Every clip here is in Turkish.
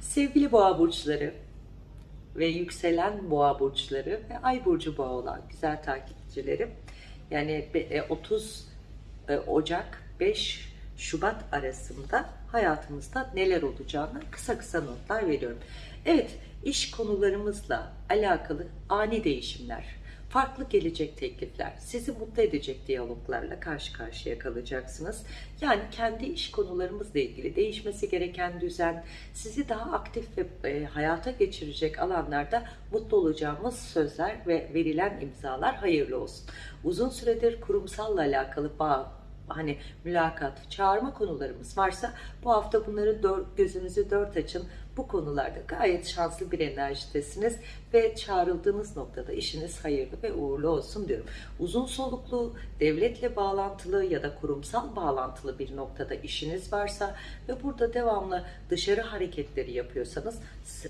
Sevgili boğa burçları ve yükselen boğa burçları ve ay burcu boğa olan güzel takipçilerim. Yani be- e, 30 e, Ocak 5 Şubat arasında hayatımızda neler olacağını kısa kısa notlar veriyorum. Evet, iş konularımızla alakalı ani değişimler, farklı gelecek teklifler, sizi mutlu edecek diyaloglarla karşı karşıya kalacaksınız. Yani kendi iş konularımızla ilgili değişmesi gereken düzen, sizi daha aktif ve e, hayata geçirecek alanlarda mutlu olacağımız sözler ve verilen imzalar hayırlı olsun. Uzun süredir kurumsalla alakalı bağ, hani mülakat, çağırma konularımız varsa bu hafta bunları dört, gözünüzü dört açın. Bu konularda gayet şanslı bir enerjidesiniz ve çağrıldığınız noktada işiniz hayırlı ve uğurlu olsun diyorum. Uzun soluklu, devletle bağlantılı ya da kurumsal bağlantılı bir noktada işiniz varsa ve burada devamlı dışarı hareketleri yapıyorsanız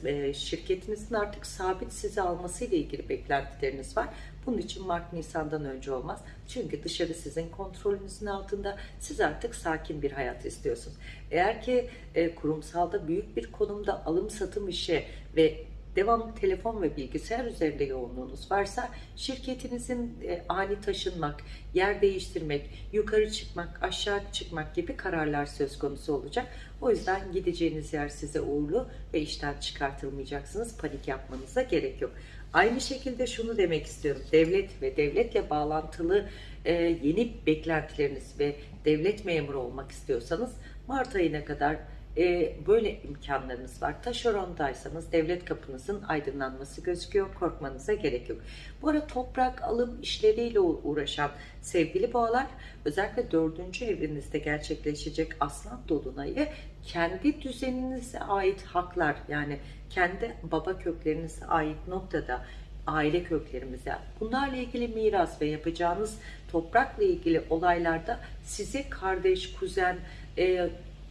e, şirketinizin artık sabit sizi alması ile ilgili beklentileriniz var. Bunun için Mart Nisan'dan önce olmaz. Çünkü dışarı sizin kontrolünüzün altında. Siz artık sakin bir hayat istiyorsunuz. Eğer ki e, kurumsalda büyük bir konumda alım satım işi ve devamlı telefon ve bilgisayar üzerinde yoğunluğunuz varsa şirketinizin e, ani taşınmak, yer değiştirmek, yukarı çıkmak, aşağı çıkmak gibi kararlar söz konusu olacak. O yüzden gideceğiniz yer size uğurlu ve işten çıkartılmayacaksınız. Panik yapmanıza gerek yok. Aynı şekilde şunu demek istiyorum. Devlet ve devletle bağlantılı e, yeni beklentileriniz ve devlet memuru olmak istiyorsanız Mart ayına kadar e, böyle imkanlarınız var. Taşerondaysanız devlet kapınızın aydınlanması gözüküyor. Korkmanıza gerek yok. Bu arada toprak alım işleriyle uğraşan sevgili boğalar özellikle dördüncü evinizde gerçekleşecek aslan dolunayı kendi düzeninize ait haklar yani kendi baba köklerinize ait noktada aile köklerimize bunlarla ilgili miras ve yapacağınız toprakla ilgili olaylarda sizi kardeş, kuzen, e,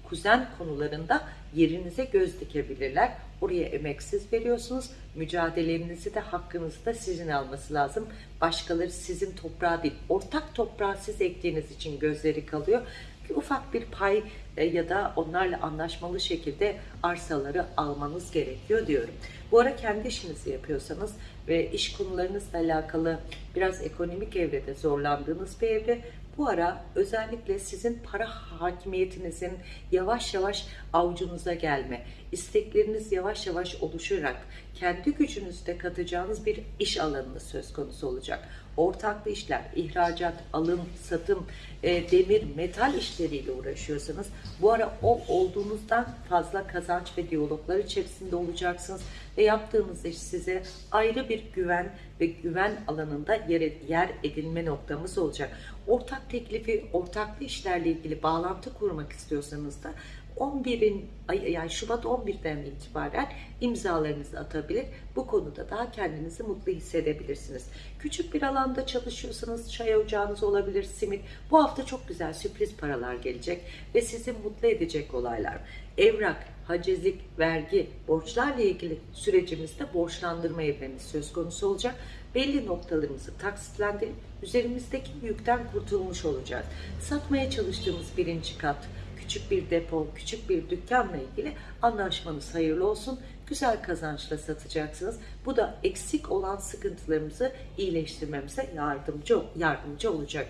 kuzen konularında yerinize göz dikebilirler. Oraya emeksiz veriyorsunuz. Mücadelenizi de hakkınızı da sizin alması lazım. Başkaları sizin toprağı değil. Ortak toprağı siz ektiğiniz için gözleri kalıyor. Bir ufak bir pay e, ya da onlarla anlaşmalı şekilde arsaları almanız gerekiyor diyorum. Bu ara kendi işinizi yapıyorsanız ve iş konularınızla alakalı biraz ekonomik evrede zorlandığınız bir evre bu ara özellikle sizin para hakimiyetinizin yavaş yavaş avucunuza gelme, istekleriniz yavaş yavaş oluşarak kendi gücünüzde katacağınız bir iş alanı söz konusu olacak. Ortaklı işler, ihracat, alım, satım, e, demir, metal işleriyle uğraşıyorsanız bu ara o olduğunuzdan fazla kazanç ve diyaloglar içerisinde olacaksınız ve yaptığınız iş size ayrı bir güven ve güven alanında yer, yer edilme noktamız olacak. Ortak teklifi, ortaklı işlerle ilgili bağlantı kurmak istiyorsanız da 11'in yani Şubat 11'den itibaren imzalarınızı atabilir. Bu konuda daha kendinizi mutlu hissedebilirsiniz. Küçük bir alanda çalışıyorsanız çay ocağınız olabilir, simit. Bu hafta çok güzel sürpriz paralar gelecek ve sizi mutlu edecek olaylar. Evrak, hacizlik, vergi, borçlarla ilgili sürecimizde borçlandırma evremiz söz konusu olacak. Belli noktalarımızı taksitlendirip üzerimizdeki yükten kurtulmuş olacağız. Satmaya çalıştığımız birinci kat, küçük bir depo, küçük bir dükkanla ilgili anlaşmanız hayırlı olsun. Güzel kazançla satacaksınız. Bu da eksik olan sıkıntılarımızı iyileştirmemize yardımcı yardımcı olacak.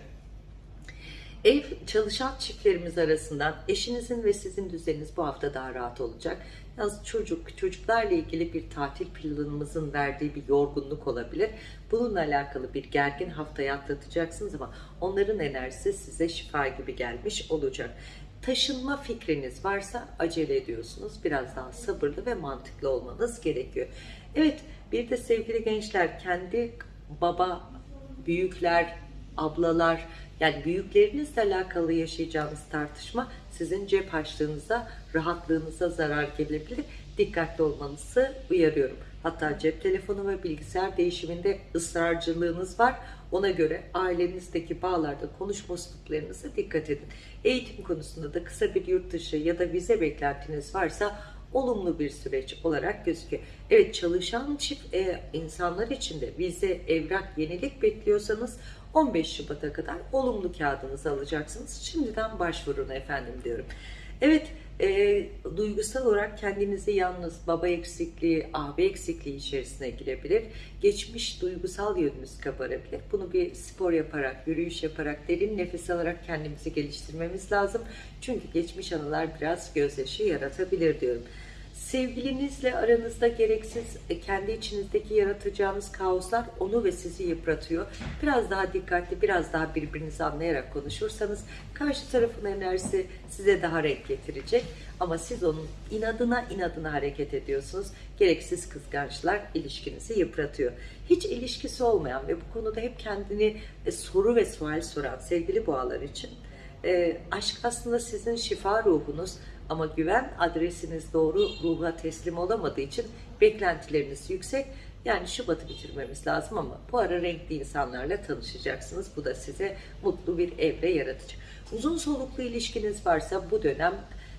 Ev çalışan çiftlerimiz arasından eşinizin ve sizin düzeniniz bu hafta daha rahat olacak. Yalnız çocuk, çocuklarla ilgili bir tatil planımızın verdiği bir yorgunluk olabilir. Bununla alakalı bir gergin haftayı atlatacaksınız ama onların enerjisi size şifa gibi gelmiş olacak. Taşınma fikriniz varsa acele ediyorsunuz. Biraz daha sabırlı ve mantıklı olmanız gerekiyor. Evet bir de sevgili gençler kendi baba, büyükler, ablalar yani büyüklerinizle alakalı yaşayacağınız tartışma sizin cep harçlığınıza, rahatlığınıza zarar gelebilir. Dikkatli olmanızı uyarıyorum. Hatta cep telefonu ve bilgisayar değişiminde ısrarcılığınız var. Ona göre ailenizdeki bağlarda konuşma üsluplarınıza dikkat edin. Eğitim konusunda da kısa bir yurt dışı ya da vize beklentiniz varsa olumlu bir süreç olarak gözüküyor. Evet çalışan çift e, insanlar için de vize, evrak, yenilik bekliyorsanız 15 Şubat'a kadar olumlu kağıdınızı alacaksınız. Şimdiden başvurun efendim diyorum. Evet e, duygusal olarak kendinizi yalnız baba eksikliği, abi eksikliği içerisine girebilir. Geçmiş duygusal yönünüz kabarabilir. Bunu bir spor yaparak, yürüyüş yaparak, derin nefes alarak kendimizi geliştirmemiz lazım. Çünkü geçmiş anılar biraz gözyaşı yaratabilir diyorum. Sevgilinizle aranızda gereksiz e, kendi içinizdeki yaratacağınız kaoslar onu ve sizi yıpratıyor. Biraz daha dikkatli, biraz daha birbirinizi anlayarak konuşursanız karşı tarafın enerjisi size daha renk getirecek. Ama siz onun inadına inadına hareket ediyorsunuz. Gereksiz kıskançlar ilişkinizi yıpratıyor. Hiç ilişkisi olmayan ve bu konuda hep kendini e, soru ve sual soran sevgili boğalar için e, aşk aslında sizin şifa ruhunuz ama güven adresiniz doğru ruha teslim olamadığı için beklentileriniz yüksek. Yani Şubat'ı bitirmemiz lazım ama bu ara renkli insanlarla tanışacaksınız. Bu da size mutlu bir evre yaratacak. Uzun soluklu ilişkiniz varsa bu dönem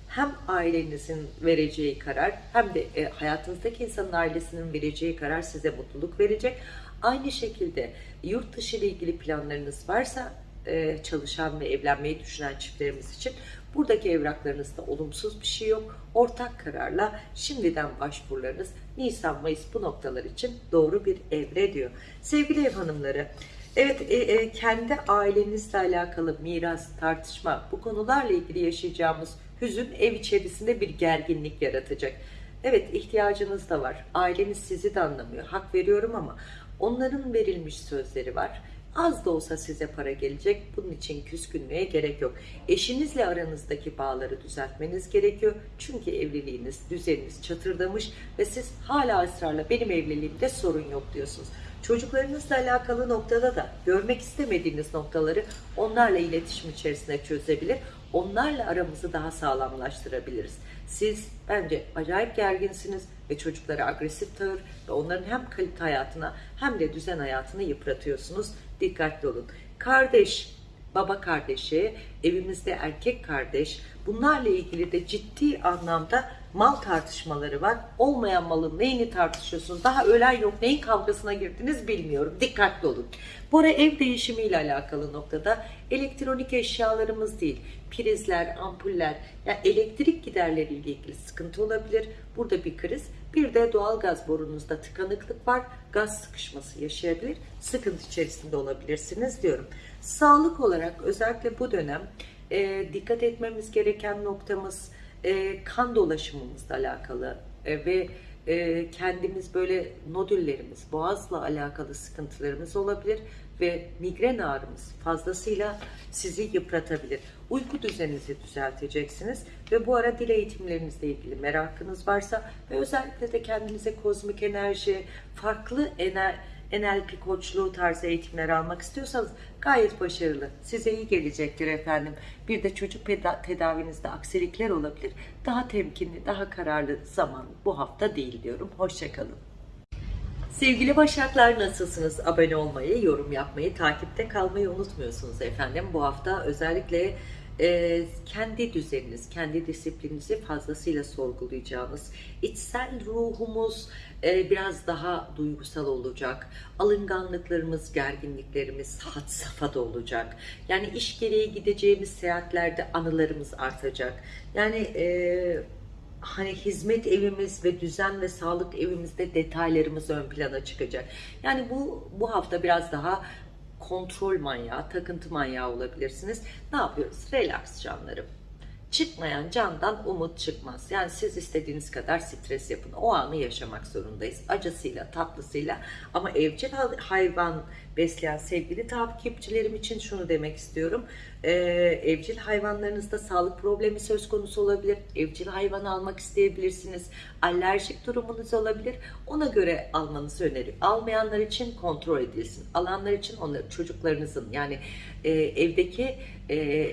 hem ailenizin vereceği karar hem de e, hayatınızdaki insanın ailesinin vereceği karar size mutluluk verecek. Aynı şekilde yurt dışı ile ilgili planlarınız varsa e, çalışan ve evlenmeyi düşünen çiftlerimiz için buradaki evraklarınızda olumsuz bir şey yok. Ortak kararla şimdiden başvurularınız Nisan-Mayıs bu noktalar için doğru bir evre diyor. Sevgili ev hanımları, Evet, e, e, kendi ailenizle alakalı miras, tartışma, bu konularla ilgili yaşayacağımız hüzün ev içerisinde bir gerginlik yaratacak. Evet, ihtiyacınız da var. Aileniz sizi de anlamıyor. Hak veriyorum ama onların verilmiş sözleri var. Az da olsa size para gelecek. Bunun için küskünlüğe gerek yok. Eşinizle aranızdaki bağları düzeltmeniz gerekiyor. Çünkü evliliğiniz, düzeniniz çatırdamış ve siz hala ısrarla benim evliliğimde sorun yok diyorsunuz. Çocuklarınızla alakalı noktada da görmek istemediğiniz noktaları onlarla iletişim içerisinde çözebilir. Onlarla aramızı daha sağlamlaştırabiliriz. Siz bence acayip gerginsiniz ve çocuklara agresif tavır ve onların hem kalite hayatına hem de düzen hayatını yıpratıyorsunuz. Dikkatli olun. Kardeş, baba kardeşi, evimizde erkek kardeş bunlarla ilgili de ciddi anlamda mal tartışmaları var. Olmayan malın neyini tartışıyorsunuz? Daha ölen yok. Neyin kavgasına girdiniz bilmiyorum. Dikkatli olun. Bu ara ev değişimiyle alakalı noktada elektronik eşyalarımız değil, prizler, ampuller, yani elektrik giderleriyle ilgili sıkıntı olabilir. Burada bir kriz. Bir de doğal gaz borunuzda tıkanıklık var. Gaz sıkışması yaşayabilir. Sıkıntı içerisinde olabilirsiniz diyorum. Sağlık olarak özellikle bu dönem e, dikkat etmemiz gereken noktamız e, kan dolaşımımızla alakalı e, ve e, kendimiz böyle nodüllerimiz, boğazla alakalı sıkıntılarımız olabilir ve migren ağrımız fazlasıyla sizi yıpratabilir. Uyku düzeninizi düzelteceksiniz ve bu ara dil eğitimlerinizle ilgili merakınız varsa ve özellikle de kendinize kozmik enerji, farklı enerji NLP koçluğu tarzı eğitimler almak istiyorsanız gayet başarılı. Size iyi gelecektir efendim. Bir de çocuk tedavinizde aksilikler olabilir. Daha temkinli, daha kararlı zaman bu hafta değil diyorum. Hoşçakalın. Sevgili Başaklar nasılsınız? Abone olmayı, yorum yapmayı, takipte kalmayı unutmuyorsunuz efendim. Bu hafta özellikle e, kendi düzeniniz, kendi disiplininizi fazlasıyla sorgulayacağınız, içsel ruhumuz e, biraz daha duygusal olacak, alınganlıklarımız, gerginliklerimiz had safhada olacak. Yani iş gereği gideceğimiz seyahatlerde anılarımız artacak. Yani e, hani hizmet evimiz ve düzen ve sağlık evimizde detaylarımız ön plana çıkacak. Yani bu bu hafta biraz daha kontrol manyağı, takıntı manyağı olabilirsiniz. Ne yapıyoruz? Relax canlarım. Çıkmayan candan umut çıkmaz. Yani siz istediğiniz kadar stres yapın. O anı yaşamak zorundayız. Acısıyla, tatlısıyla. Ama evcil hayvan besleyen sevgili takipçilerim için şunu demek istiyorum. Ee, evcil hayvanlarınızda sağlık problemi söz konusu olabilir. Evcil hayvan almak isteyebilirsiniz. Alerjik durumunuz olabilir. Ona göre almanızı öneririm. Almayanlar için kontrol edilsin. Alanlar için onları çocuklarınızın yani e, evdeki e,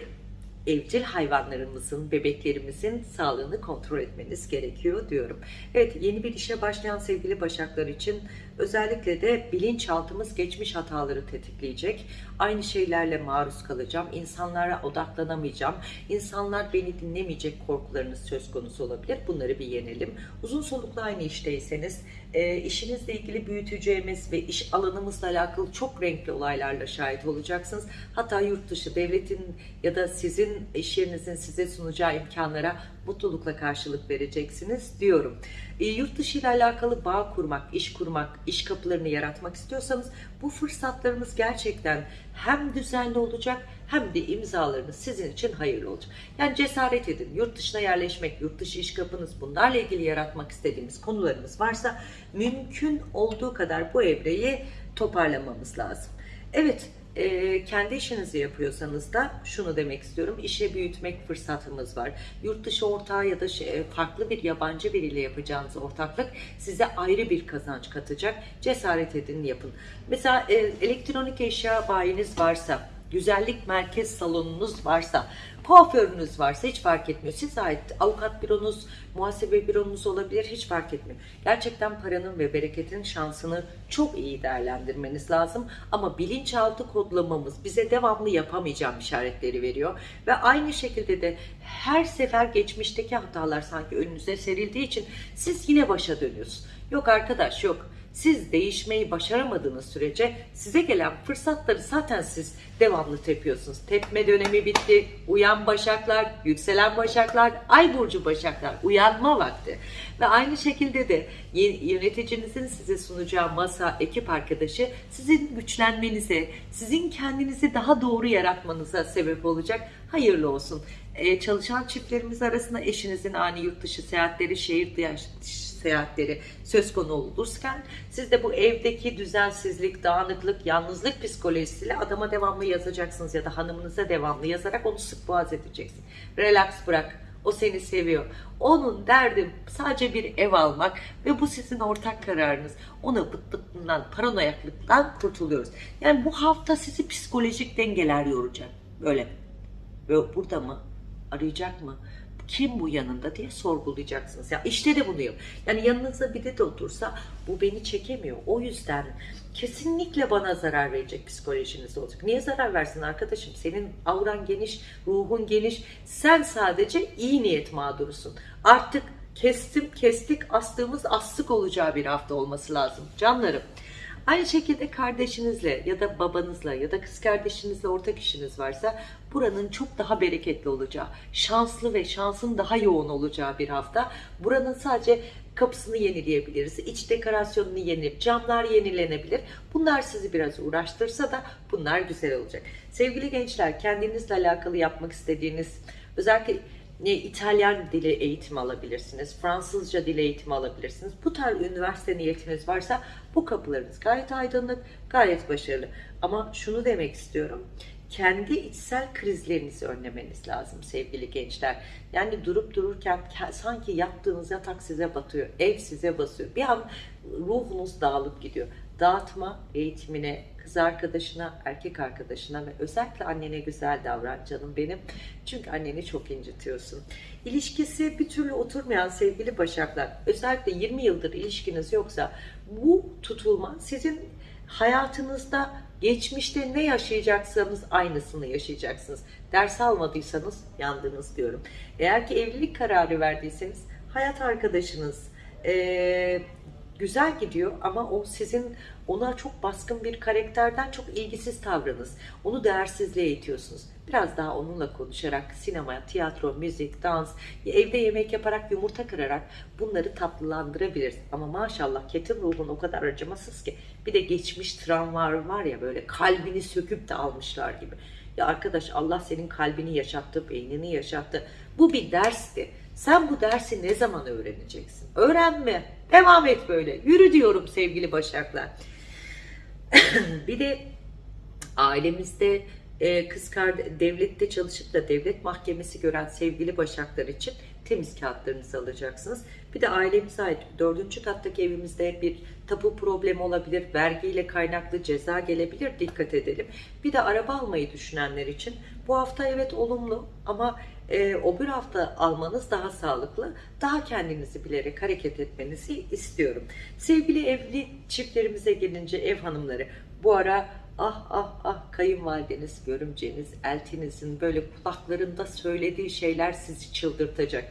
evcil hayvanlarımızın, bebeklerimizin sağlığını kontrol etmeniz gerekiyor diyorum. Evet yeni bir işe başlayan sevgili başaklar için özellikle de bilinçaltımız geçmiş hataları tetikleyecek. Aynı şeylerle maruz kalacağım. İnsanlara odaklanamayacağım. İnsanlar beni dinlemeyecek korkularınız söz konusu olabilir. Bunları bir yenelim. Uzun soluklu aynı işteyseniz e, işinizle ilgili büyüteceğimiz ve iş alanımızla alakalı çok renkli olaylarla şahit olacaksınız. Hatta yurt dışı devletin ya da sizin iş yerinizin size sunacağı imkanlara mutlulukla karşılık vereceksiniz diyorum. E, yurt dışı ile alakalı bağ kurmak, iş kurmak, iş kapılarını yaratmak istiyorsanız bu fırsatlarımız gerçekten hem düzenli olacak hem de imzalarınız sizin için hayırlı olacak. Yani cesaret edin. Yurt dışına yerleşmek, yurt dışı iş kapınız bunlarla ilgili yaratmak istediğimiz konularımız varsa mümkün olduğu kadar bu evreyi toparlamamız lazım. Evet, e, kendi işinizi yapıyorsanız da şunu demek istiyorum. işe büyütmek fırsatımız var. Yurt dışı ortağı ya da şey, farklı bir yabancı biriyle yapacağınız ortaklık size ayrı bir kazanç katacak. Cesaret edin yapın. Mesela e, elektronik eşya bayiniz varsa, güzellik merkez salonunuz varsa, kuaförünüz varsa hiç fark etmiyor. Size ait avukat büronuz, muhasebe büronuz olabilir hiç fark etmiyor. Gerçekten paranın ve bereketin şansını çok iyi değerlendirmeniz lazım. Ama bilinçaltı kodlamamız bize devamlı yapamayacağım işaretleri veriyor. Ve aynı şekilde de her sefer geçmişteki hatalar sanki önünüze serildiği için siz yine başa dönüyorsunuz. Yok arkadaş yok. Siz değişmeyi başaramadığınız sürece size gelen fırsatları zaten siz devamlı tepiyorsunuz. Tepme dönemi bitti. Uyan başaklar, yükselen başaklar, ay burcu başaklar. Uyanma vakti. Ve aynı şekilde de yöneticinizin size sunacağı masa, ekip arkadaşı sizin güçlenmenize, sizin kendinizi daha doğru yaratmanıza sebep olacak. Hayırlı olsun. Ee, çalışan çiftlerimiz arasında eşinizin ani yurt dışı seyahatleri, şehir dışı seyahatleri söz konu olurken siz de bu evdeki düzensizlik, dağınıklık, yalnızlık psikolojisiyle adama devamlı yazacaksınız ya da hanımınıza devamlı yazarak onu sık boğaz edeceksin. Relax bırak. O seni seviyor. Onun derdi sadece bir ev almak ve bu sizin ortak kararınız. Ona bıt paranoyaklıktan kurtuluyoruz. Yani bu hafta sizi psikolojik dengeler yoracak. Böyle. Böyle burada mı? Arayacak mı? Kim bu yanında diye sorgulayacaksınız. Ya işte de bunu yap. Yani yanınızda biri de otursa bu beni çekemiyor. O yüzden kesinlikle bana zarar verecek psikolojiniz olacak. Niye zarar versin arkadaşım? Senin avran geniş, ruhun geniş. Sen sadece iyi niyet mağdurusun. Artık kestim kestik astığımız astık olacağı bir hafta olması lazım. Canlarım. Aynı şekilde kardeşinizle ya da babanızla ya da kız kardeşinizle ortak işiniz varsa buranın çok daha bereketli olacağı, şanslı ve şansın daha yoğun olacağı bir hafta. Buranın sadece kapısını yenileyebiliriz. İç dekorasyonunu yenilip camlar yenilenebilir. Bunlar sizi biraz uğraştırsa da bunlar güzel olacak. Sevgili gençler kendinizle alakalı yapmak istediğiniz özellikle ne İtalyan dili eğitimi alabilirsiniz, Fransızca dili eğitimi alabilirsiniz. Bu tarz üniversite niyetiniz varsa bu kapılarınız gayet aydınlık, gayet başarılı. Ama şunu demek istiyorum kendi içsel krizlerinizi önlemeniz lazım sevgili gençler. Yani durup dururken sanki yattığınız yatak size batıyor, ev size basıyor. Bir an ruhunuz dağılıp gidiyor. Dağıtma eğitimine, kız arkadaşına, erkek arkadaşına ve özellikle annene güzel davran canım benim. Çünkü anneni çok incitiyorsun. İlişkisi bir türlü oturmayan sevgili başaklar, özellikle 20 yıldır ilişkiniz yoksa bu tutulma sizin hayatınızda geçmişte ne yaşayacaksanız aynısını yaşayacaksınız. Ders almadıysanız yandınız diyorum. Eğer ki evlilik kararı verdiyseniz hayat arkadaşınız, ee, güzel gidiyor ama o sizin ona çok baskın bir karakterden çok ilgisiz tavrınız. Onu değersizliğe itiyorsunuz. Biraz daha onunla konuşarak sinema, tiyatro, müzik, dans, evde yemek yaparak, yumurta kırarak bunları tatlılandırabiliriz. Ama maşallah ketin ruhun o kadar acımasız ki bir de geçmiş travmalar var ya böyle kalbini söküp de almışlar gibi. Ya arkadaş Allah senin kalbini yaşattı, beynini yaşattı. Bu bir dersti. Sen bu dersi ne zaman öğreneceksin? Öğrenme. Devam et böyle. Yürü diyorum sevgili başaklar. bir de ailemizde e, kız devlette çalışıp da devlet mahkemesi gören sevgili başaklar için temiz kağıtlarınızı alacaksınız. Bir de ailemize ait dördüncü kattaki evimizde bir tapu problemi olabilir, vergiyle kaynaklı ceza gelebilir dikkat edelim. Bir de araba almayı düşünenler için bu hafta evet olumlu ama e, o bir hafta almanız daha sağlıklı. Daha kendinizi bilerek hareket etmenizi istiyorum. Sevgili evli çiftlerimize gelince ev hanımları bu ara ah ah ah kayınvalideniz, görümceniz, eltinizin böyle kulaklarında söylediği şeyler sizi çıldırtacak.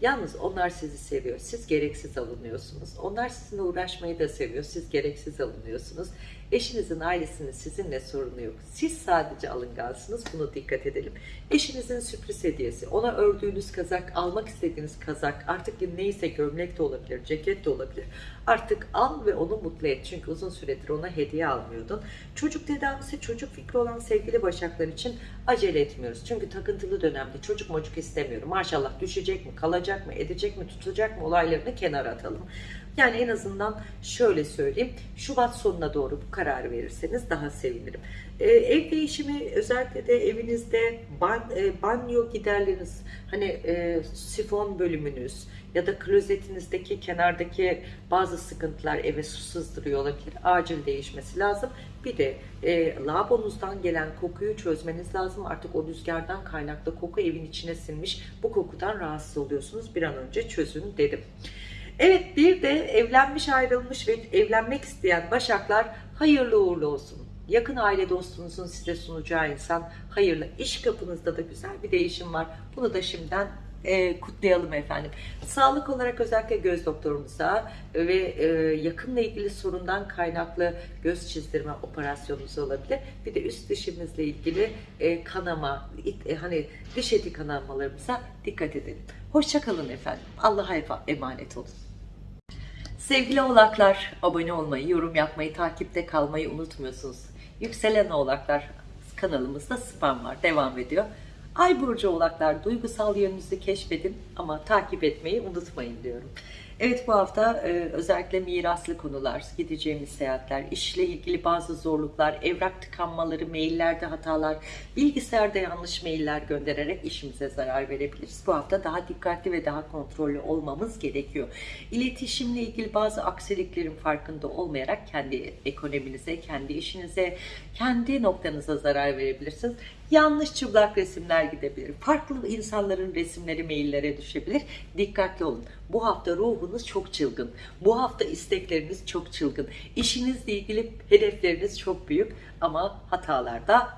Yalnız onlar sizi seviyor. Siz gereksiz alınıyorsunuz. Onlar sizinle uğraşmayı da seviyor. Siz gereksiz alınıyorsunuz. Eşinizin ailesinin sizinle sorunu yok. Siz sadece alıngansınız. Bunu dikkat edelim. Eşinizin sürpriz hediyesi, ona ördüğünüz kazak, almak istediğiniz kazak, artık neyse gömlek de olabilir, ceket de olabilir. Artık al ve onu mutlu et. Çünkü uzun süredir ona hediye almıyordun. Çocuk tedavisi, çocuk fikri olan sevgili başaklar için acele etmiyoruz. Çünkü takıntılı dönemde çocuk mocuk istemiyorum. Maşallah düşecek mi, kalacak mı, edecek mi, tutacak mı olaylarını kenara atalım. Yani en azından şöyle söyleyeyim. Şubat sonuna doğru bu kararı verirseniz daha sevinirim. Ee, ev değişimi özellikle de evinizde ban, e, banyo giderleriniz hani e, sifon bölümünüz ya da klozetinizdeki kenardaki bazı sıkıntılar eve su sızdırıyor olabilir. Acil değişmesi lazım. Bir de e, lavabonuzdan gelen kokuyu çözmeniz lazım. Artık o rüzgardan kaynaklı koku evin içine sinmiş. Bu kokudan rahatsız oluyorsunuz. Bir an önce çözün dedim. Evet bir de evlenmiş ayrılmış ve evlenmek isteyen başaklar hayırlı uğurlu olsun. Yakın aile dostunuzun size sunacağı insan hayırlı. İş kapınızda da güzel bir değişim var. Bunu da şimdiden e, kutlayalım efendim. Sağlık olarak özellikle göz doktorumuza ve e, yakınla ilgili sorundan kaynaklı göz çizdirme operasyonunuz olabilir. Bir de üst dişimizle ilgili e, kanama, it- e, hani diş eti kanamalarımıza dikkat edelim. Hoşçakalın efendim. Allah'a emanet olun. Sevgili oğlaklar, abone olmayı, yorum yapmayı, takipte kalmayı unutmuyorsunuz. Yükselen oğlaklar kanalımızda spam var, devam ediyor. Ay burcu oğlaklar, duygusal yönünüzü keşfedin ama takip etmeyi unutmayın diyorum. Evet bu hafta e, özellikle miraslı konular, gideceğimiz seyahatler, işle ilgili bazı zorluklar, evrak tıkanmaları, maillerde hatalar, bilgisayarda yanlış mailler göndererek işimize zarar verebiliriz. Bu hafta daha dikkatli ve daha kontrollü olmamız gerekiyor. İletişimle ilgili bazı aksiliklerin farkında olmayarak kendi ekonominize, kendi işinize, kendi noktanıza zarar verebilirsiniz. Yanlış çıplak resimler gidebilir. Farklı insanların resimleri maillere düşebilir. Dikkatli olun. Bu hafta ruhunuz çok çılgın. Bu hafta istekleriniz çok çılgın. İşinizle ilgili hedefleriniz çok büyük ama hatalarda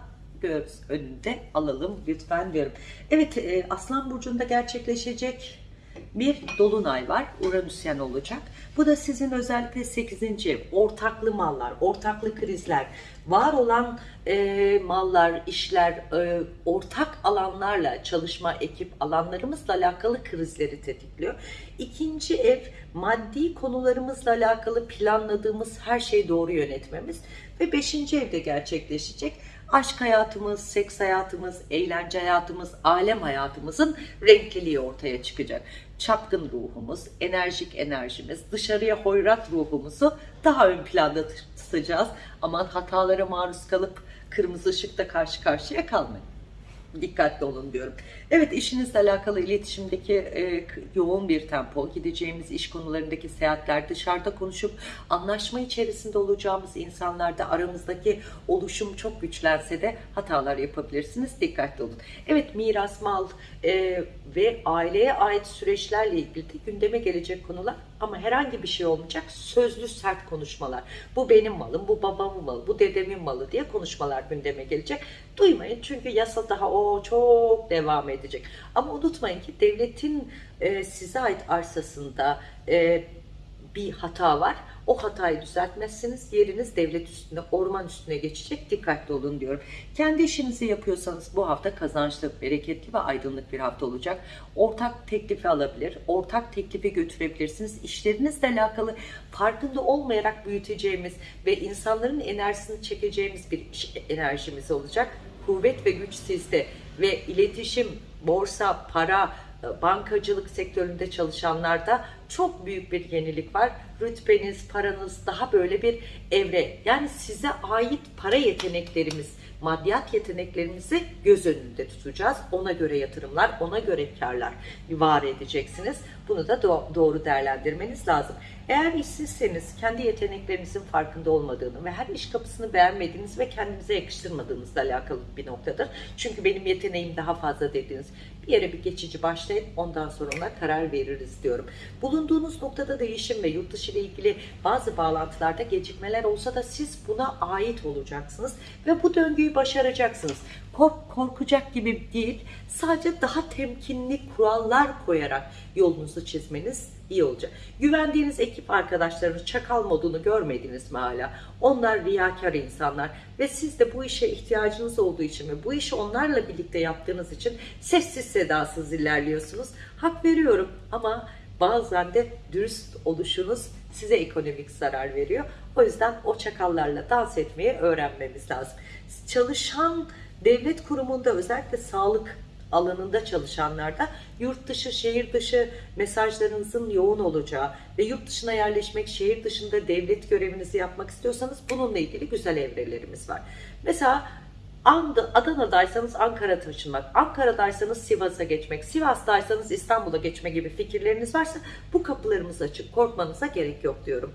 göz önünde alalım lütfen diyorum. Evet e, Aslan Burcu'nda gerçekleşecek bir dolunay var. Uranüsyen olacak. Bu da sizin özellikle 8. ev. Ortaklı mallar, ortaklı krizler, var olan e, mallar, işler, e, ortak alanlarla çalışma, ekip alanlarımızla alakalı krizleri tetikliyor. İkinci ev maddi konularımızla alakalı planladığımız her şeyi doğru yönetmemiz ve beşinci evde gerçekleşecek aşk hayatımız, seks hayatımız, eğlence hayatımız, alem hayatımızın renkliliği ortaya çıkacak. Çapkın ruhumuz, enerjik enerjimiz, dışarıya hoyrat ruhumuzu daha ön planda tutacağız. Aman hatalara maruz kalıp kırmızı ışıkta karşı karşıya kalmayın dikkatli olun diyorum. Evet işinizle alakalı iletişimdeki e, yoğun bir tempo, gideceğimiz iş konularındaki seyahatler, dışarıda konuşup anlaşma içerisinde olacağımız insanlarda aramızdaki oluşum çok güçlense de hatalar yapabilirsiniz. Dikkatli olun. Evet miras, mal e, ve aileye ait süreçlerle ilgili de gündeme gelecek konular ama herhangi bir şey olmayacak. Sözlü sert konuşmalar. Bu benim malım, bu babamın malı, bu dedemin malı diye konuşmalar gündeme gelecek. Duymayın çünkü yasa daha o çok devam edecek. Ama unutmayın ki devletin e, size ait arsasında e, bir hata var. O hatayı düzeltmezseniz yeriniz devlet üstüne, orman üstüne geçecek. Dikkatli olun diyorum. Kendi işinizi yapıyorsanız bu hafta kazançlı, bereketli ve aydınlık bir hafta olacak. Ortak teklifi alabilir, ortak teklifi götürebilirsiniz. İşlerinizle alakalı farkında olmayarak büyüteceğimiz ve insanların enerjisini çekeceğimiz bir enerjimiz olacak. Kuvvet ve güç sizde ve iletişim, borsa, para, bankacılık sektöründe çalışanlarda çok büyük bir yenilik var. Rütbeniz, paranız daha böyle bir evre. Yani size ait para yeteneklerimiz, maddiyat yeteneklerimizi göz önünde tutacağız. Ona göre yatırımlar, ona göre karlar var edeceksiniz. Bunu da do- doğru değerlendirmeniz lazım. Eğer işsizseniz kendi yeteneklerinizin farkında olmadığını ve her iş kapısını beğenmediğiniz ve kendinize yakıştırmadığınızla alakalı bir noktadır. Çünkü benim yeteneğim daha fazla dediğiniz bir yere bir geçici başlayın ondan sonra ona karar veririz diyorum. Bulunduğunuz noktada değişim ve yurt dışı ile ilgili bazı bağlantılarda gecikmeler olsa da siz buna ait olacaksınız ve bu döngüyü başaracaksınız. Kork, korkacak gibi değil, sadece daha temkinli kurallar koyarak yolunuzu çizmeniz iyi olacak. Güvendiğiniz ekip arkadaşlarınız çakal modunu görmediniz mi hala? Onlar riyakar insanlar ve siz de bu işe ihtiyacınız olduğu için ve bu işi onlarla birlikte yaptığınız için sessiz sedasız ilerliyorsunuz. Hak veriyorum ama bazen de dürüst oluşunuz size ekonomik zarar veriyor. O yüzden o çakallarla dans etmeyi öğrenmemiz lazım. Çalışan devlet kurumunda özellikle sağlık alanında çalışanlarda yurt dışı, şehir dışı mesajlarınızın yoğun olacağı ve yurt dışına yerleşmek, şehir dışında devlet görevinizi yapmak istiyorsanız bununla ilgili güzel evrelerimiz var. Mesela Adana'daysanız Ankara taşınmak, Ankara'daysanız Sivas'a geçmek, Sivas'taysanız İstanbul'a geçme gibi fikirleriniz varsa bu kapılarımız açık. Korkmanıza gerek yok diyorum.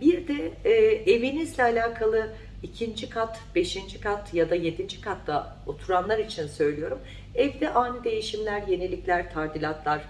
Bir de e, evinizle alakalı ikinci kat, beşinci kat ya da yedinci katta oturanlar için söylüyorum. Evde ani değişimler, yenilikler, tadilatlar,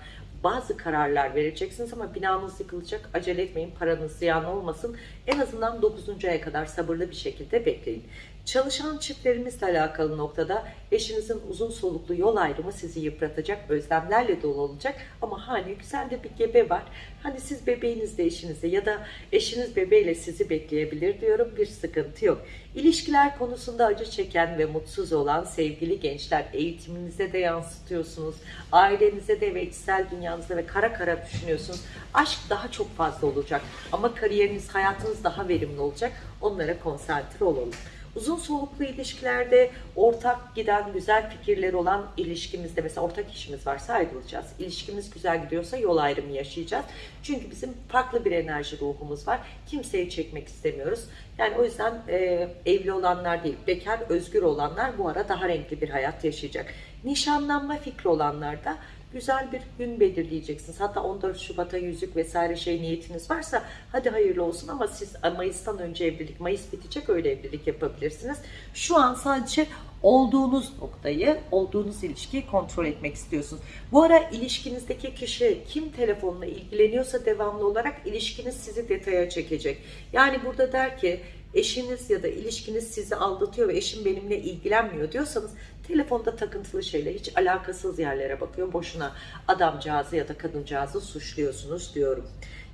bazı kararlar vereceksiniz ama binanız yıkılacak. Acele etmeyin, paranız ziyan olmasın. En azından 9. aya kadar sabırlı bir şekilde bekleyin. Çalışan çiftlerimizle alakalı noktada eşinizin uzun soluklu yol ayrımı sizi yıpratacak, özlemlerle dolu olacak. Ama hani güzel de bir gebe var. Hani siz bebeğinizle eşinizle ya da eşiniz bebeğiyle sizi bekleyebilir diyorum. Bir sıkıntı yok. İlişkiler konusunda acı çeken ve mutsuz olan sevgili gençler eğitiminize de yansıtıyorsunuz. Ailenize de ve içsel dünyanızda ve kara kara düşünüyorsunuz. Aşk daha çok fazla olacak ama kariyeriniz, hayatınız daha verimli olacak. Onlara konsantre olalım. Uzun soluklu ilişkilerde ortak giden güzel fikirleri olan ilişkimizde mesela ortak işimiz varsa ayrılacağız. İlişkimiz güzel gidiyorsa yol ayrımı yaşayacağız. Çünkü bizim farklı bir enerji ruhumuz var. Kimseyi çekmek istemiyoruz. Yani o yüzden e, evli olanlar değil, bekar, özgür olanlar bu ara daha renkli bir hayat yaşayacak. Nişanlanma fikri olanlar da güzel bir gün belirleyeceksiniz. Hatta 14 Şubat'a yüzük vesaire şey niyetiniz varsa hadi hayırlı olsun ama siz Mayıs'tan önce evlilik, Mayıs bitecek öyle evlilik yapabilirsiniz. Şu an sadece olduğunuz noktayı, olduğunuz ilişkiyi kontrol etmek istiyorsunuz. Bu ara ilişkinizdeki kişi kim telefonla ilgileniyorsa devamlı olarak ilişkiniz sizi detaya çekecek. Yani burada der ki eşiniz ya da ilişkiniz sizi aldatıyor ve eşim benimle ilgilenmiyor diyorsanız telefonda takıntılı şeyler hiç alakasız yerlere bakıyor. Boşuna adamcağızı ya da kadıncağızı suçluyorsunuz diyorum.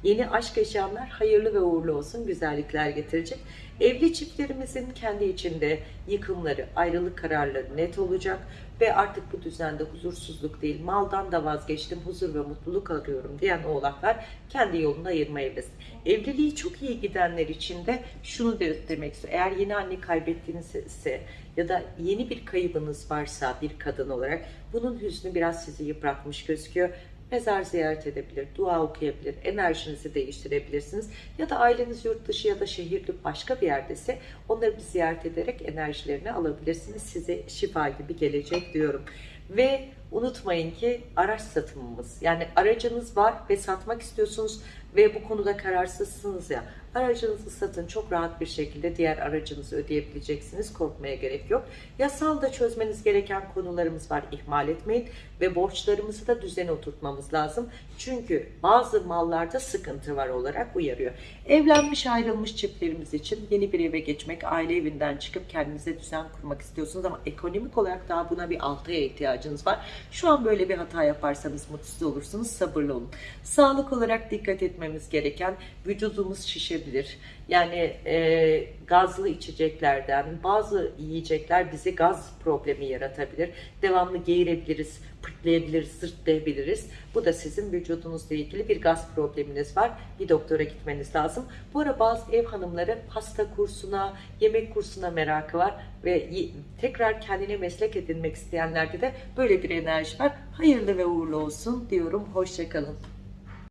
Yeni aşk yaşayanlar hayırlı ve uğurlu olsun, güzellikler getirecek. Evli çiftlerimizin kendi içinde yıkımları, ayrılık kararları net olacak ve artık bu düzende huzursuzluk değil, maldan da vazgeçtim, huzur ve mutluluk arıyorum diyen oğlaklar kendi yolunu ayırmaya evlesin. Evliliği çok iyi gidenler için de şunu de demek istiyorum. Eğer yeni anne kaybettiğiniz ise ya da yeni bir kaybınız varsa bir kadın olarak bunun hüznü biraz sizi yıpratmış gözüküyor mezar ziyaret edebilir, dua okuyabilir, enerjinizi değiştirebilirsiniz. Ya da aileniz yurt dışı ya da şehirli başka bir yerdese onları bir ziyaret ederek enerjilerini alabilirsiniz. Size şifa gibi gelecek diyorum. Ve unutmayın ki araç satımımız yani aracınız var ve satmak istiyorsunuz ve bu konuda kararsızsınız ya aracınızı satın çok rahat bir şekilde diğer aracınızı ödeyebileceksiniz korkmaya gerek yok. Yasal da çözmeniz gereken konularımız var ihmal etmeyin ve borçlarımızı da düzene oturtmamız lazım. Çünkü bazı mallarda sıkıntı var olarak uyarıyor. Evlenmiş ayrılmış çiftlerimiz için yeni bir eve geçmek, aile evinden çıkıp kendinize düzen kurmak istiyorsunuz ama ekonomik olarak daha buna bir 6 aya ihtiyacınız var. Şu an böyle bir hata yaparsanız mutsuz olursunuz, sabırlı olun. Sağlık olarak dikkat etmemiz gereken vücudumuz şişebilir. Yani e, gazlı içeceklerden bazı yiyecekler bize gaz problemi yaratabilir. Devamlı geğirebiliriz, pırtlayabiliriz, sırtlayabiliriz. Bu da sizin vücudunuzla ilgili bir gaz probleminiz var. Bir doktora gitmeniz lazım. Bu ara bazı ev hanımları pasta kursuna, yemek kursuna merakı var ve tekrar kendine meslek edinmek isteyenlerde de böyle bir enerji var. Hayırlı ve uğurlu olsun diyorum. Hoşçakalın.